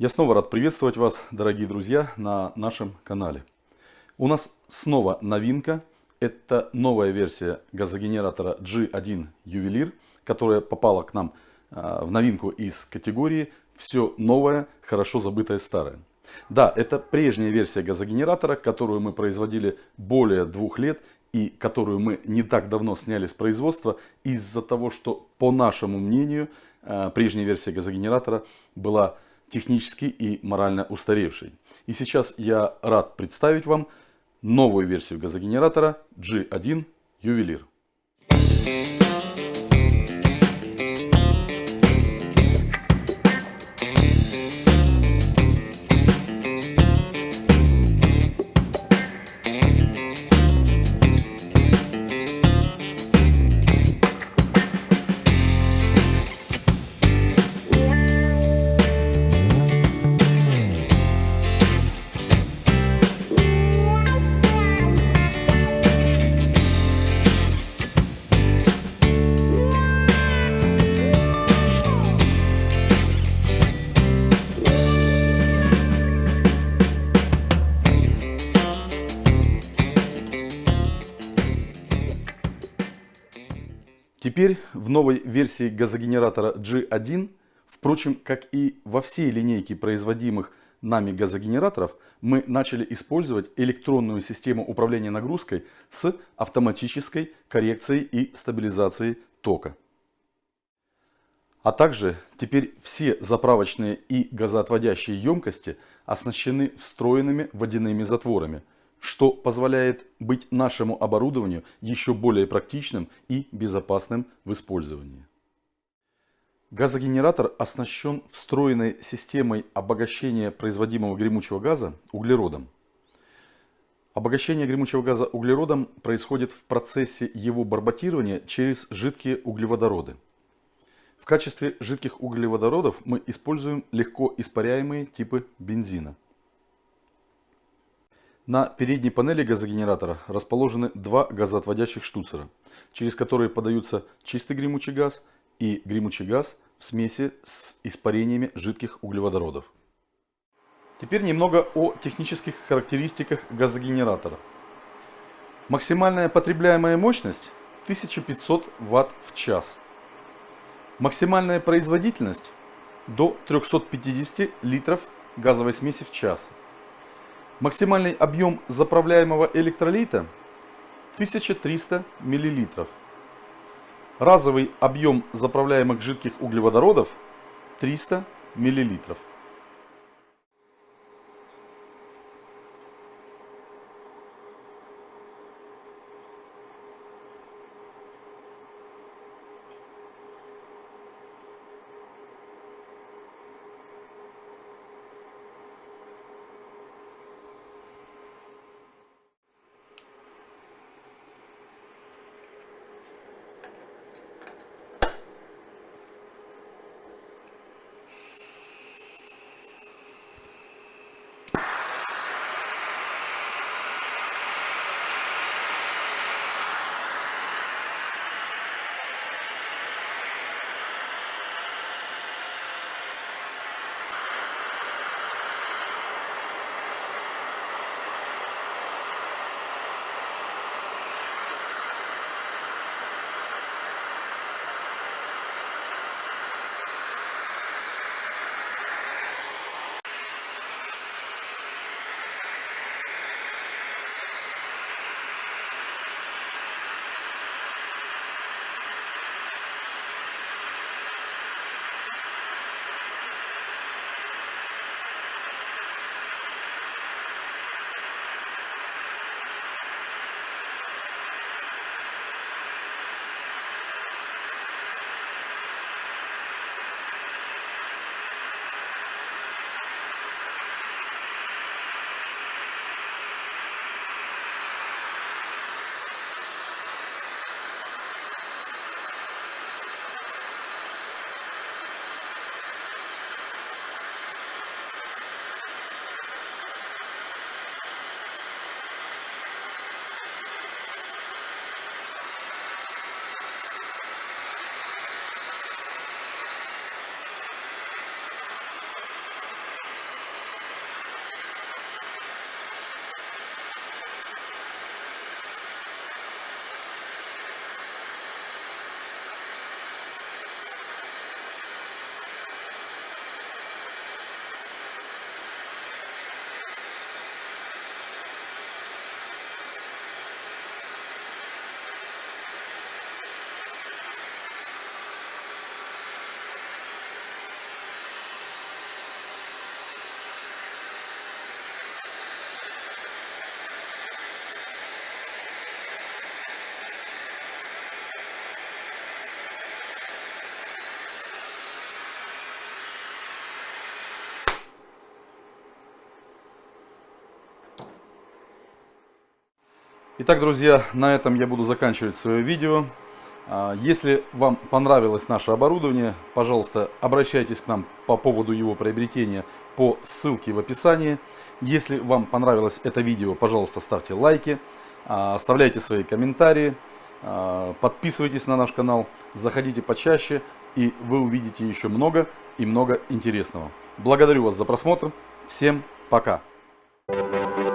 Я снова рад приветствовать вас, дорогие друзья, на нашем канале. У нас снова новинка. Это новая версия газогенератора G1 Ювелир, которая попала к нам а, в новинку из категории «Все новое, хорошо забытое старое». Да, это прежняя версия газогенератора, которую мы производили более двух лет и которую мы не так давно сняли с производства из-за того, что, по нашему мнению, а, прежняя версия газогенератора была технически и морально устаревший. И сейчас я рад представить вам новую версию газогенератора G1 Ювелир. Теперь в новой версии газогенератора G1, впрочем, как и во всей линейке производимых нами газогенераторов, мы начали использовать электронную систему управления нагрузкой с автоматической коррекцией и стабилизацией тока. А также теперь все заправочные и газоотводящие емкости оснащены встроенными водяными затворами – что позволяет быть нашему оборудованию еще более практичным и безопасным в использовании. Газогенератор оснащен встроенной системой обогащения производимого гремучего газа углеродом. Обогащение гремучего газа углеродом происходит в процессе его барботирования через жидкие углеводороды. В качестве жидких углеводородов мы используем легко испаряемые типы бензина. На передней панели газогенератора расположены два газоотводящих штуцера, через которые подаются чистый гремучий газ и гремучий газ в смеси с испарениями жидких углеводородов. Теперь немного о технических характеристиках газогенератора. Максимальная потребляемая мощность 1500 Вт в час. Максимальная производительность до 350 литров газовой смеси в час. Максимальный объем заправляемого электролита 1300 мл. Разовый объем заправляемых жидких углеводородов 300 мл. Итак, друзья, на этом я буду заканчивать свое видео. А, если вам понравилось наше оборудование, пожалуйста, обращайтесь к нам по поводу его приобретения по ссылке в описании. Если вам понравилось это видео, пожалуйста, ставьте лайки, а, оставляйте свои комментарии, а, подписывайтесь на наш канал, заходите почаще, и вы увидите еще много и много интересного. Благодарю вас за просмотр. Всем пока! Thank you.